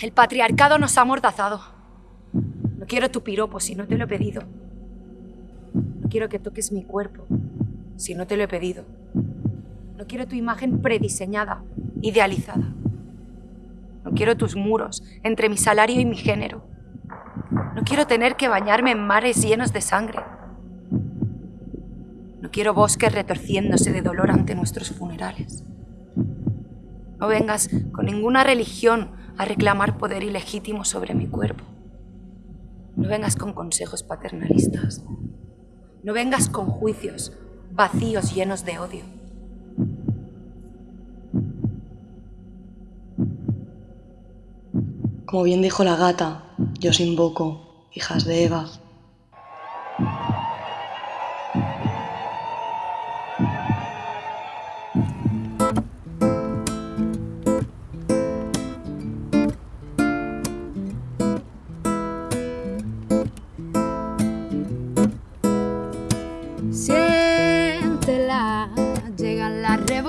El patriarcado nos ha amordazado. No quiero tu piropo si no te lo he pedido. No quiero que toques mi cuerpo si no te lo he pedido. No quiero tu imagen prediseñada, idealizada. No quiero tus muros entre mi salario y mi género. No quiero tener que bañarme en mares llenos de sangre. No quiero bosques retorciéndose de dolor ante nuestros funerales. No vengas con ninguna religión a reclamar poder ilegítimo sobre mi cuerpo. No vengas con consejos paternalistas. No vengas con juicios vacíos llenos de odio. Como bien dijo la gata, yo os invoco, hijas de Eva.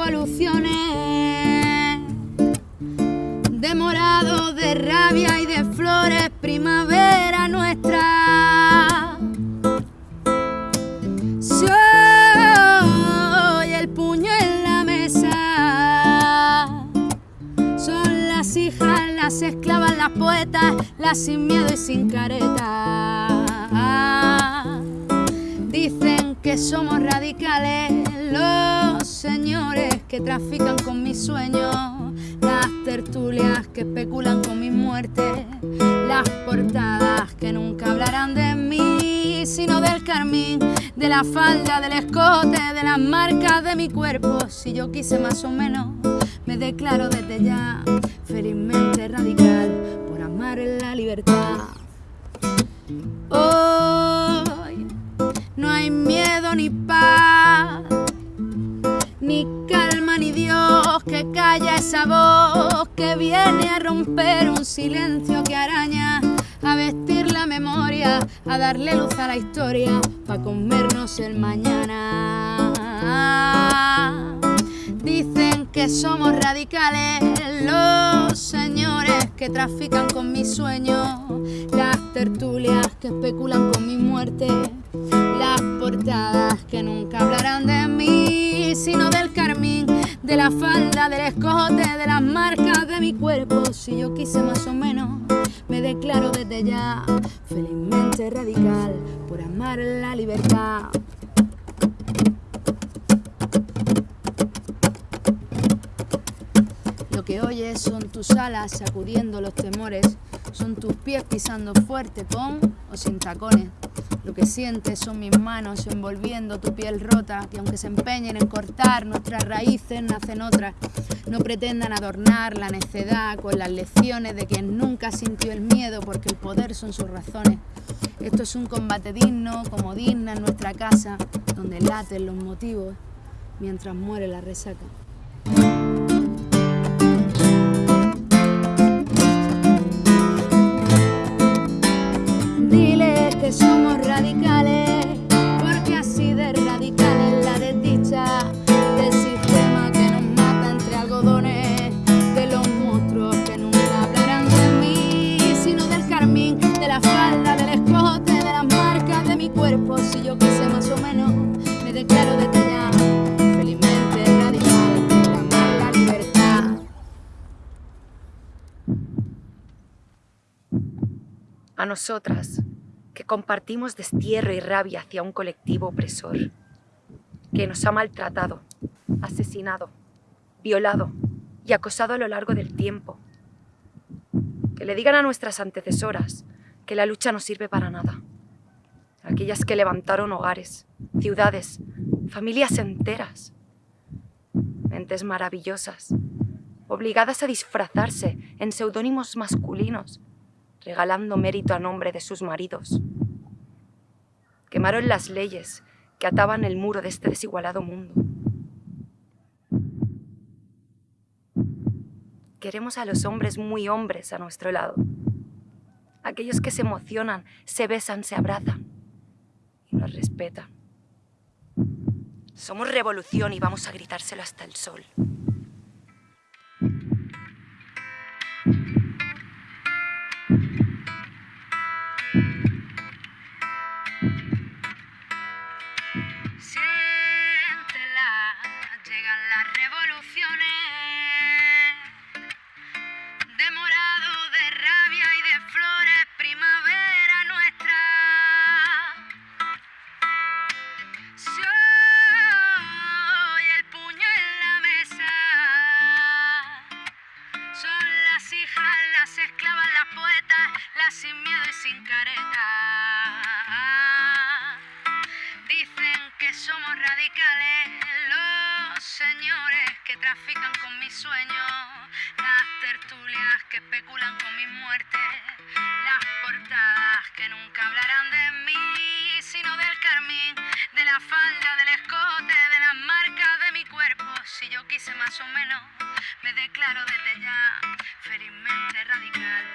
Revoluciones de morado, de rabia y de flores, primavera nuestra. Soy el puño en la mesa. Son las hijas, las esclavas, las poetas, las sin miedo y sin careta. Dicen que somos radicales los señores que trafican con mis sueños, las tertulias que especulan con mi muerte, las portadas que nunca hablarán de mí, sino del carmín, de la falda, del escote, de las marcas de mi cuerpo. Si yo quise más o menos, me declaro desde ya felizmente radical por amar la libertad. Hoy no hay miedo ni calla esa voz que viene a romper un silencio que araña, a vestir la memoria, a darle luz a la historia, para comernos el mañana. Dicen que somos radicales los señores que trafican con mis sueños, las tertulias que especulan con mi muerte, las portadas que nunca hablarán de mí, sino del de la falda, del escote, de las marcas de mi cuerpo. Si yo quise más o menos, me declaro desde ya felizmente radical por amar la libertad. Lo que oyes son tus alas sacudiendo los temores, son tus pies pisando fuerte con o sin tacones. Lo que sientes son mis manos envolviendo tu piel rota, que aunque se empeñen en cortar nuestras raíces, nacen otras. No pretendan adornar la necedad con las lecciones de quien nunca sintió el miedo, porque el poder son sus razones. Esto es un combate digno, como digna en nuestra casa, donde laten los motivos mientras muere la resaca. A nosotras, que compartimos destierro y rabia hacia un colectivo opresor, que nos ha maltratado, asesinado, violado y acosado a lo largo del tiempo. Que le digan a nuestras antecesoras que la lucha no sirve para nada. Aquellas que levantaron hogares, ciudades, familias enteras. Mentes maravillosas, obligadas a disfrazarse en seudónimos masculinos regalando mérito a nombre de sus maridos. Quemaron las leyes que ataban el muro de este desigualado mundo. Queremos a los hombres muy hombres a nuestro lado. Aquellos que se emocionan, se besan, se abrazan y nos respetan. Somos revolución y vamos a gritárselo hasta el sol. Que nunca hablarán de mí, sino del carmín, de la falda, del escote, de las marcas de mi cuerpo. Si yo quise más o menos, me declaro desde ya felizmente radical